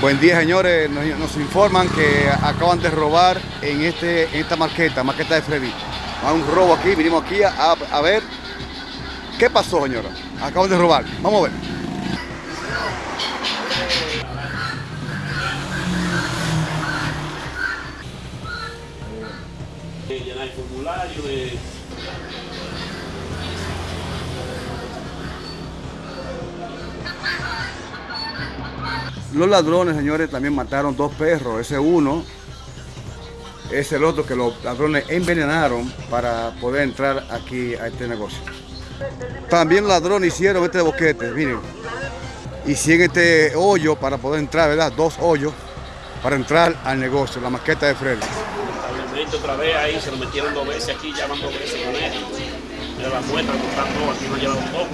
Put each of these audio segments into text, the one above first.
Buen día, señores. Nos, informan que acaban de robar en, este, esta marqueta, marqueta de Freddy. Hay un robo aquí, vinimos aquí a, a ver qué pasó, señora. Acaban de robar. Vamos a ver. llenar el formulario de... Los ladrones, señores, también mataron dos perros. Ese uno es el otro que los ladrones envenenaron para poder entrar aquí a este negocio. También los ladrones hicieron este boquete, miren. Hicieron este hoyo para poder entrar, ¿verdad? Dos hoyos para entrar al negocio, la maqueta de. Establecimiento otra vez ahí, se lo metieron dos veces aquí, ya van dos veces con él. Mira la muestra, aquí no llevan todo.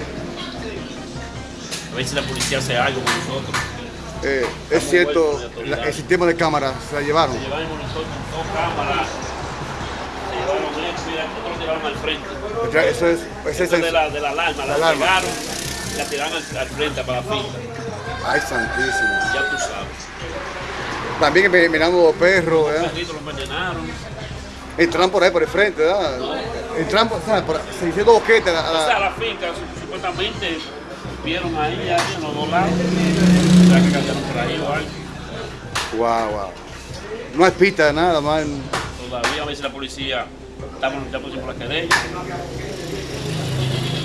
A ver si la policía hace algo con nosotros. Eh, es cierto, la- el sistema de cámaras se la llevaron. Se llevaron nosotros dos cámaras, se llevaron mira, nosotros lo llevaron al frente. Eso es, ese es Eso de el- la, de la alarma, la, La alarma. pegaron, la tiraron al, al frente para la finca. Ay, santísimo. Ya tú sabes. También enven- envenenando los perros, Los ¿verdad? perritos los envenenaron. Entran por ahí por el frente, ¿verdad? Entran por, o sea, por- se hicieron dos boquetes. a la- O sea, la finca su- supuestamente vieron ahí, ahí en los dos lados. Que por. Wow, wow. No hay pista de nada, man. Todavía a ver si la policía, estamos ya pusimos la querella.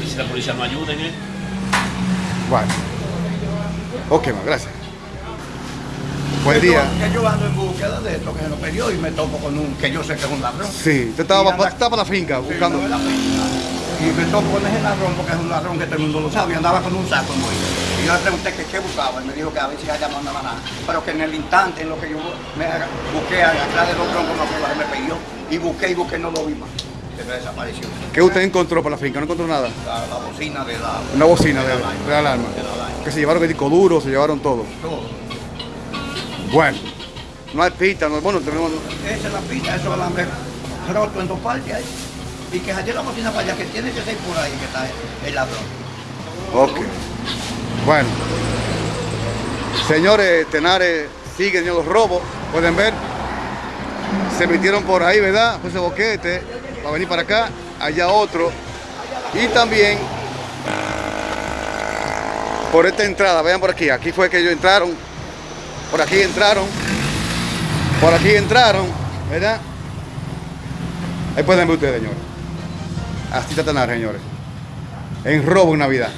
Y si la policía no ayuda en esto. Bueno. Ok, man, gracias. Buen día. Que yo ando en búsqueda de esto que se lo perdió y me topo con un que yo sé que es un ladrón. Sí, usted estaba, Y anda- pa- estaba para la finca buscando. la finca. Y me topo con ese ladrón porque es un ladrón que todo el mundo lo sabe. Y andaba con un saco en yo le pregunté que qué buscaba. Y me dijo que a ver si allá no andaba nada. Pero que en el instante en lo que yo me busqué atrás de los troncos me perdió. Y busqué y busqué no lo vi más. Se me desapareció. ¿Qué usted encontró para la finca? No encontró nada. La, la bocina de la. Una bocina de, de la alarma. de alarma. De la alarma. Que se llevaron el disco duro, se llevaron todo. Todo. Bueno. No hay pista, no, bueno, tenemos... Esa es la pista, eso es alambre roto en dos partes ahí. Y que haya la bocina para allá, que tiene que ser por ahí que está el ladrón. Ok. Bueno. Señores, Tenares siguen en los robos. Pueden ver. Se metieron por ahí, ¿verdad? Ese boquete. Va a venir para acá. Allá otro. Y también por esta entrada. Vean por aquí. Aquí fue que ellos entraron. Por aquí entraron. Por aquí entraron. ¿Verdad? Ahí pueden ver ustedes, señores. Así está Tenares, señores. En robo en Navidad.